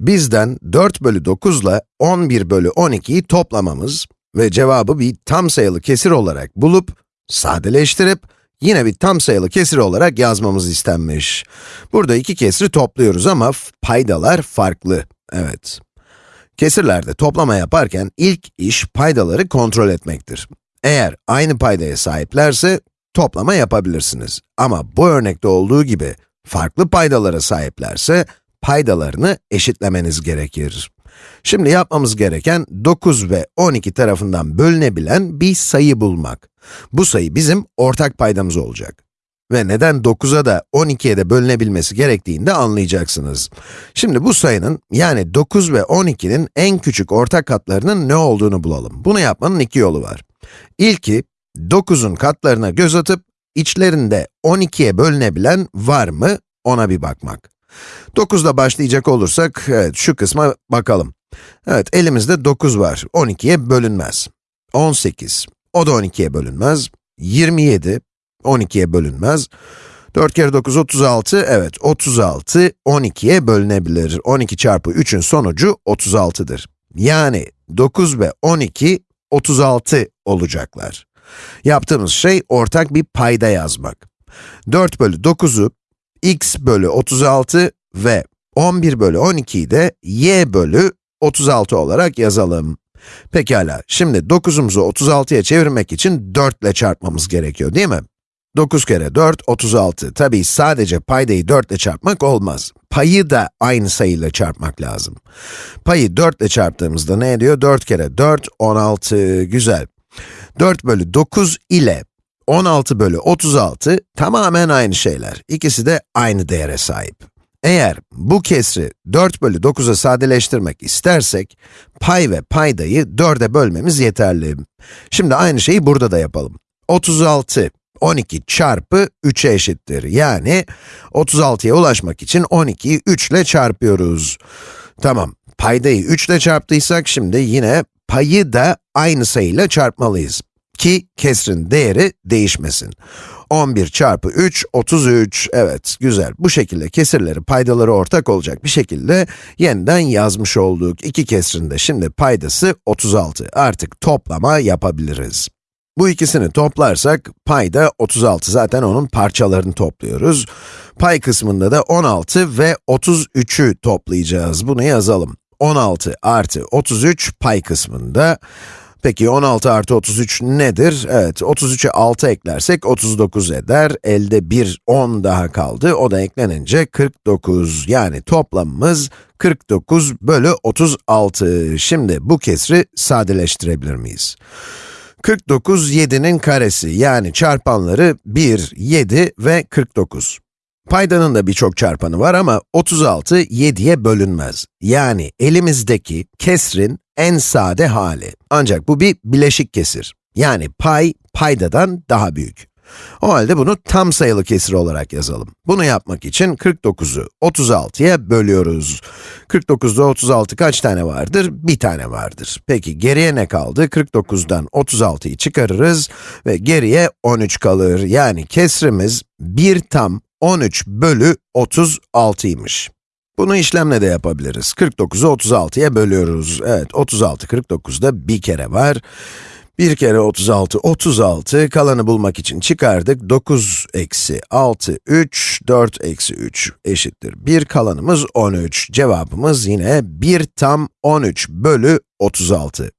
bizden 4 bölü 9 ile 11 bölü 12'yi toplamamız ve cevabı bir tam sayılı kesir olarak bulup, sadeleştirip, yine bir tam sayılı kesir olarak yazmamız istenmiş. Burada iki kesri topluyoruz ama paydalar farklı. Evet. Kesirlerde toplama yaparken ilk iş paydaları kontrol etmektir. Eğer aynı paydaya sahiplerse toplama yapabilirsiniz. Ama bu örnekte olduğu gibi farklı paydalara sahiplerse paydalarını eşitlemeniz gerekir. Şimdi yapmamız gereken 9 ve 12 tarafından bölünebilen bir sayı bulmak. Bu sayı bizim ortak paydamız olacak. Ve neden 9'a da 12'ye de bölünebilmesi gerektiğini de anlayacaksınız. Şimdi bu sayının, yani 9 ve 12'nin en küçük ortak katlarının ne olduğunu bulalım. Bunu yapmanın iki yolu var. İlki, 9'un katlarına göz atıp, içlerinde 12'ye bölünebilen var mı, ona bir bakmak. 9'da başlayacak olursak, evet şu kısma bakalım. Evet, elimizde 9 var, 12'ye bölünmez. 18, o da 12'ye bölünmez. 27, 12'ye bölünmez. 4 kere 9, 36, evet 36, 12'ye bölünebilir. 12 çarpı 3'ün sonucu 36'dır. Yani 9 ve 12, 36 olacaklar. Yaptığımız şey ortak bir payda yazmak. 4 bölü 9'u x bölü 36 ve 11 bölü 12'yi de y bölü 36 olarak yazalım. Pekala, şimdi 9'umuzu 36'ya çevirmek için 4 ile çarpmamız gerekiyor değil mi? 9 kere 4, 36. Tabii sadece paydayı 4 ile çarpmak olmaz. Payı da aynı sayıyla çarpmak lazım. Payı 4 ile çarptığımızda ne ediyor? 4 kere 4, 16. Güzel. 4 bölü 9 ile 16 bölü 36 tamamen aynı şeyler. İkisi de aynı değere sahip. Eğer bu kesri 4 bölü 9'a sadeleştirmek istersek, pay ve paydayı 4'e bölmemiz yeterli. Şimdi aynı şeyi burada da yapalım. 36, 12 çarpı 3'e eşittir. Yani 36'ya ulaşmak için 12'yi 3 ile çarpıyoruz. Tamam, paydayı 3 ile çarptıysak şimdi yine payı da aynı sayıyla çarpmalıyız. Ki kesrin değeri değişmesin. 11 çarpı 3, 33. Evet, güzel. Bu şekilde kesirleri, paydaları ortak olacak bir şekilde yeniden yazmış olduk. İki kesrin de şimdi paydası 36. Artık toplama yapabiliriz. Bu ikisini toplarsak, payda 36. Zaten onun parçalarını topluyoruz. Pay kısmında da 16 ve 33'ü toplayacağız. Bunu yazalım. 16 artı 33 pay kısmında. Peki 16 artı 33 nedir? Evet, 33'e 6 eklersek 39 eder. Elde bir 10 daha kaldı. O da eklenince 49. Yani toplamımız 49 bölü 36. Şimdi bu kesri sadeleştirebilir miyiz? 49, 7'nin karesi, yani çarpanları 1, 7 ve 49. Paydanın da birçok çarpanı var ama 36, 7'ye bölünmez. Yani elimizdeki kesrin en sade hali. Ancak bu bir bileşik kesir. Yani pay, paydadan daha büyük. O halde bunu tam sayılı kesir olarak yazalım. Bunu yapmak için 49'u 36'ya bölüyoruz. 49'da 36 kaç tane vardır? Bir tane vardır. Peki geriye ne kaldı? 49'dan 36'yı çıkarırız ve geriye 13 kalır. Yani kesrimiz 1 tam 13 bölü 36'ymış. Bunu işlemle de yapabiliriz. 49'u 36'ya bölüyoruz. Evet, 36, 49'da bir kere var. 1 kere 36, 36. Kalanı bulmak için çıkardık. 9 eksi 6, 3, 4 eksi 3 eşittir 1. Kalanımız 13. Cevabımız yine 1 tam 13 bölü 36.